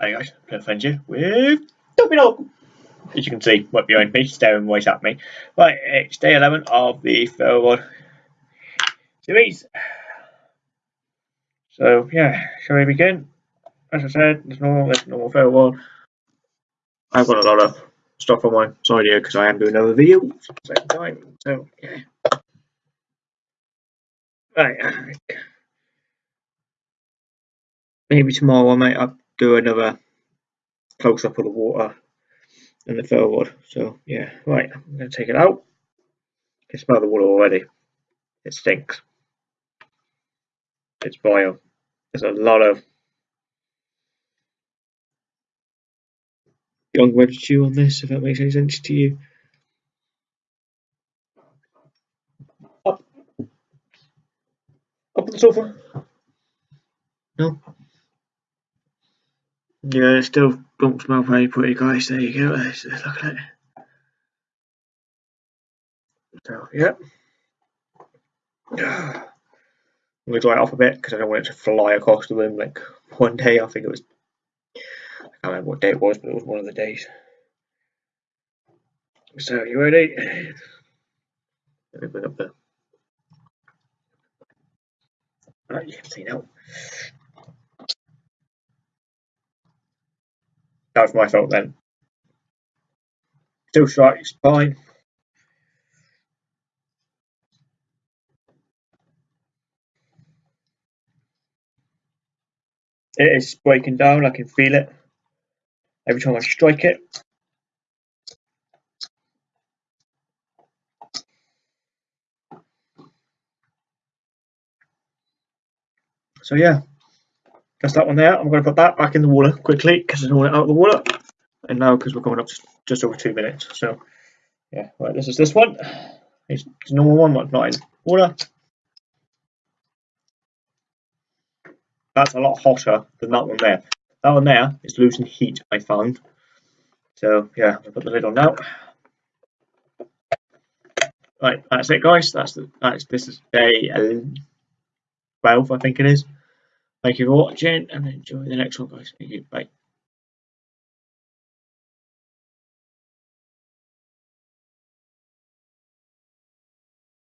Hey guys, going to find you with Domino. As you can see, right behind me, staring right at me. Right, it's day 11 of the ferro rod series. So, yeah, shall we begin? As I said, there's normal, there's normal ferro rod. I've got a lot of stuff on my side here because I am doing another video at the same time. So, yeah. Right. Uh, maybe tomorrow I might do another close up of the water and the ferro rod. So yeah, right, I'm gonna take it out. I can smell the water already. It stinks. It's vile. There's a lot of young residue on this, if that makes any sense to you. Up. Up on the sofa. No. Yeah, it still don't smell very pretty, guys. There you go. Let's, let's look at it. So, yeah. I'm going to dry it off a bit because I don't want it to fly across the room like one day. I think it was, I can't remember what day it was, but it was one of the days. So, you ready? Let me bring up the. Alright, you can see now. That was my fault then. Still strikes, fine. It is breaking down, I can feel it every time I strike it. So yeah, that's that one there. I'm going to put that back in the water quickly because I don't want it out of the water. And now because we're coming up just, over two minutes. So yeah, right, this is this one. It's normal one, but not in water. That's a lot hotter than that one there. That one there is losing heat, I found. So yeah, I'll put the lid on now. Right, that's it guys. That's the that's this is day 12, I think it is. Thank you for watching and enjoy the next one, guys. Thank you. Bye.